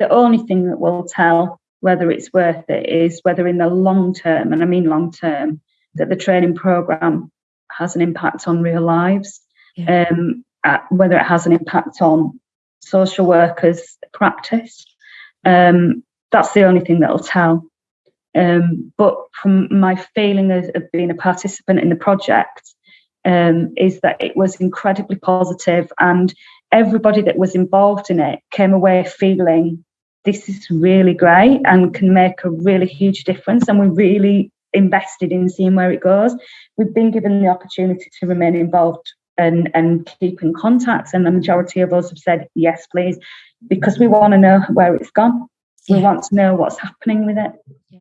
the only thing that will tell whether it's worth it is whether in the long term, and I mean long term, that the training program has an impact on real lives, yeah. um, whether it has an impact on social workers' practice. Um, that's the only thing that'll tell. Um, but from my feeling of, of, being a participant in the project, um, is that it was incredibly positive and everybody that was involved in it came away feeling this is really great and can make a really huge difference and we're really invested in seeing where it goes. We've been given the opportunity to remain involved and, and keep in contact and the majority of us have said yes please because we want to know where it's gone. We want to know what's happening with it. Yeah.